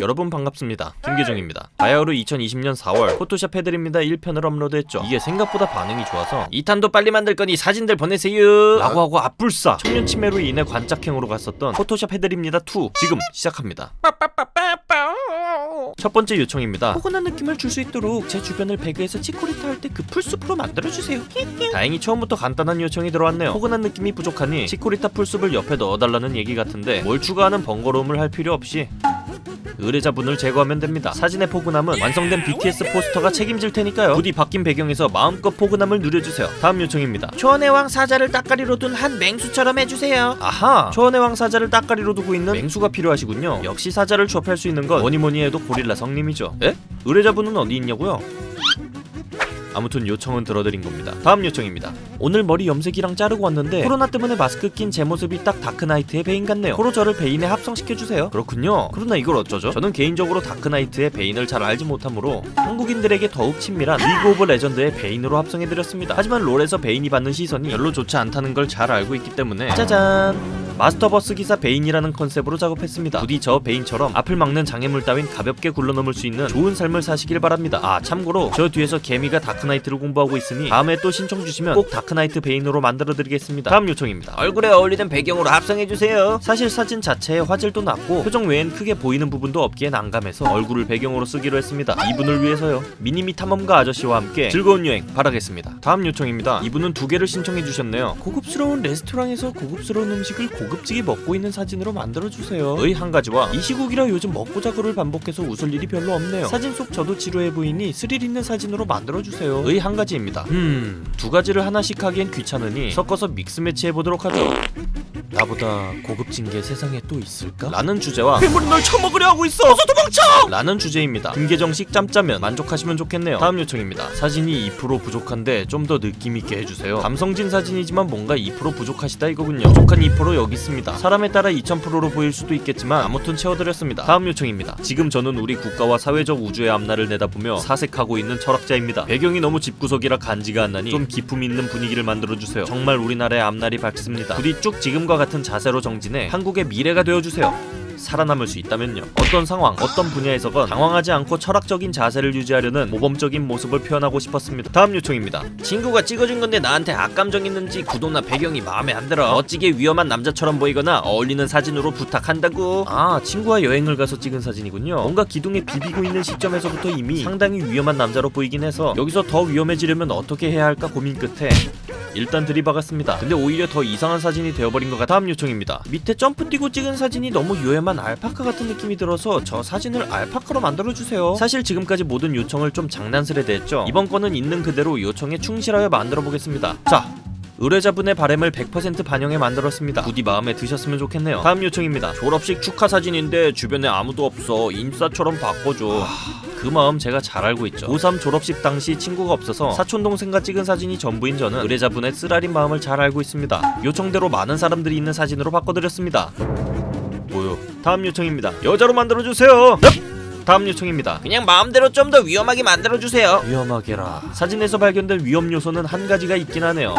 여러분 반갑습니다. 김계정입니다. 바야흐로 2020년 4월 포토샵 해드립니다 1편을 업로드했죠. 이게 생각보다 반응이 좋아서 2탄도 빨리 만들 거니 사진들 보내세요 라고 하고 앞불싸 청년 치매로 인해 관짝행으로 갔었던 포토샵 해드립니다 2 지금 시작합니다. 첫 번째 요청입니다. 포근한 느낌을 줄 수 있도록 제 주변을 배그에서 치코리타 할 때 그 풀숲으로 만들어주세요. 다행히 처음부터 간단한 요청이 들어왔네요. 포근한 느낌이 부족하니 치코리타 풀숲을 옆에 넣어달라는 얘기 같은데 뭘 추가하는 번거로움을 할 필요 없이 의뢰자분을 제거하면 됩니다. 사진의 포근함은 완성된 BTS 포스터가 책임질 테니까요. 부디 바뀐 배경에서 마음껏 포근함을 누려주세요. 다음 요청입니다. 초원의 왕 사자를 따까리로 둔 한 맹수처럼 해주세요. 아하! 초원의 왕 사자를 따까리로 두고 있는 맹수가 필요하시군요. 역시 사자를 쥐어팰 수 있는 건 뭐니뭐니 해도 고릴라 성님이죠. 에? 의뢰자분은 어디 있냐고요? 아무튼 요청은 들어드린 겁니다. 다음 요청입니다. 오늘 머리 염색이랑 자르고 왔는데 코로나 때문에 마스크 낀 제 모습이 딱 다크나이트의 베인 같네요. 고로 저를 베인에 합성시켜주세요. 그렇군요. 그러나 이걸 어쩌죠? 저는 개인적으로 다크나이트의 베인을 잘 알지 못하므로 한국인들에게 더욱 친밀한 리그 오브 레전드의 베인으로 합성해드렸습니다. 하지만 롤에서 베인이 받는 시선이 별로 좋지 않다는 걸 잘 알고 있기 때문에 짜잔! 마스터버스 기사 베인이라는 컨셉으로 작업했습니다. 부디 저 베인처럼 앞을 막는 장애물 따윈 가볍게 굴러넘을 수 있는 좋은 삶을 사시길 바랍니다. 아 참고로 저 뒤에서 개미가 다크나이트를 공부하고 있으니 다음에 또 신청 주시면 꼭 다크나이트 베인으로 만들어드리겠습니다. 다음 요청입니다. 얼굴에 어울리는 배경으로 합성해주세요. 사실 사진 자체의 화질도 낮고 표정 외엔 크게 보이는 부분도 없기에 난감해서 얼굴을 배경으로 쓰기로 했습니다. 이분을 위해서요. 미니미 탐험가 아저씨와 함께 즐거운 여행 바라겠습니다. 다음 요청입니다. 이분은 두 개를 신청해 주셨네요. 고급스러운 레스토랑에서 고급스러운 음식을 고급지게 먹고 있는 사진으로 만들어주세요. 의 한 가지와 이 시국이라 요즘 먹고 자고를 반복해서 웃을 일이 별로 없네요. 사진 속 저도 지루해 보이니 스릴 있는 사진으로 만들어주세요. 의 한 가지입니다. 음, 두 가지를 하나씩 하기엔 귀찮으니 섞어서 믹스 매치 해보도록 하죠. 나보다 고급진 게 세상에 또 있을까? 라는 주제와 괴물이 널 처먹으려 하고 있어! 어서 도망쳐! 라는 주제입니다. 김계정식 짬짜면 만족하시면 좋겠네요. 다음 요청입니다. 사진이 2% 부족한데 좀 더 느낌 있게 해주세요. 감성진 사진이지만 뭔가 2% 부족하시다 이거군요. 부족한 2% 여기 있습니다. 사람에 따라 2000%로 보일 수도 있겠지만 아무튼 채워드렸습니다. 다음 요청입니다. 지금 저는 우리 국가와 사회적 우주의 앞날을 내다보며 사색하고 있는 철학자입니다. 배경이 너무 집구석이라 간지가 안 나니 좀 기품 있는 분위기를 만들어주세요. 정말 우리나라의 앞날이 밝습니다. 부디 쭉 지금과 같은 자세로 정진해 한국의 미래가 되어주세요. 살아남을 수 있다면요. 어떤 상황, 어떤 분야에서건 당황하지 않고 철학적인 자세를 유지하려는 모범적인 모습을 표현하고 싶었습니다. 다음 요청입니다. 친구가 찍어준 건데 나한테 악감정 있는지 구도나 배경이 마음에 안 들어. 멋지게 위험한 남자처럼 보이거나 어울리는 사진으로 부탁한다고. 아, 친구와 여행을 가서 찍은 사진이군요. 뭔가 기둥에 비비고 있는 시점에서부터 이미 상당히 위험한 남자로 보이긴 해서 여기서 더 위험해지려면 어떻게 해야 할까 고민 끝에 일단 들이박았습니다. 근데 오히려 더 이상한 사진이 되어버린 것 같아. 다음 요청입니다. 밑에 점프 뛰고 찍은 사진이 너무 요염한 알파카 같은 느낌이 들어서 저 사진을 알파카로 만들어주세요. 사실 지금까지 모든 요청을 좀 장난스레 대했죠. 이번 건은 있는 그대로 요청에 충실하여 만들어 보겠습니다. 자, 의뢰자분의 바램을 100% 반영해 만들었습니다. 부디 마음에 드셨으면 좋겠네요. 다음 요청입니다. 졸업식 축하 사진인데 주변에 아무도 없어. 인싸처럼 바꿔줘. 그 마음 제가 잘 알고 있죠. 고3 졸업식 당시 친구가 없어서 사촌 동생과 찍은 사진이 전부인 저는 의뢰자분의 쓰라린 마음을 잘 알고 있습니다. 요청대로 많은 사람들이 있는 사진으로 바꿔드렸습니다. 뭐요? 다음 요청입니다. 여자로 만들어주세요. 넵! 다음 요청입니다. 그냥 마음대로 좀 더 위험하게 만들어주세요. 위험하게라. 사진에서 발견된 위험 요소는 한 가지가 있긴 하네요.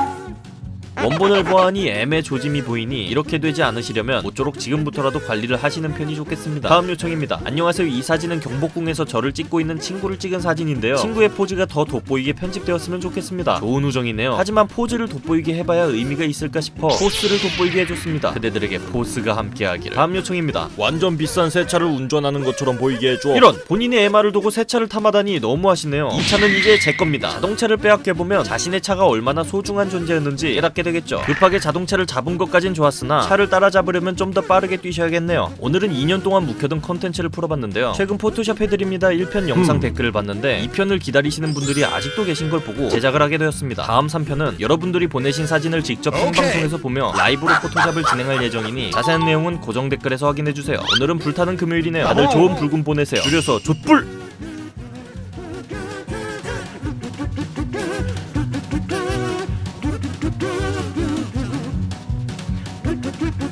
원본을 보아하니 애매 조짐이 보이니 이렇게 되지 않으시려면 모쪼록 지금부터라도 관리를 하시는 편이 좋겠습니다. 다음 요청입니다. 안녕하세요. 이 사진은 경복궁에서 저를 찍고 있는 친구를 찍은 사진인데요. 친구의 포즈가 더 돋보이게 편집되었으면 좋겠습니다. 좋은 우정이네요. 하지만 포즈를 돋보이게 해봐야 의미가 있을까 싶어 포스를 돋보이게 해줬습니다. 그대들에게 포스가 함께하기를. 다음 요청입니다. 완전 비싼 새 차를 운전하는 것처럼 보이게 해줘. 이런 본인의 애마를 두고 새 차를 탐하다니 너무하시네요. 이 차는 이제 제 겁니다. 자동차를 빼앗겨보면 자신의 차가 얼마나 소중한 존재였는지 깨닫게 되겠죠. 급하게 자동차를 잡은 것까진 좋았으나 차를 따라잡으려면 좀 더 빠르게 뛰셔야겠네요. 오늘은 2년 동안 묵혀둔 컨텐츠를 풀어봤는데요. 최근 포토샵 해드립니다 1편 영상 댓글을 봤는데 2편을 기다리시는 분들이 아직도 계신 걸 보고 제작을 하게 되었습니다. 다음 3편은 여러분들이 보내신 사진을 직접 생방송에서 보며 라이브로 포토샵을 진행할 예정이니 자세한 내용은 고정 댓글에서 확인해주세요. 오늘은 불타는 금요일이네요. 다들 좋은 불금 보내세요. 줄여서 족불! do do do do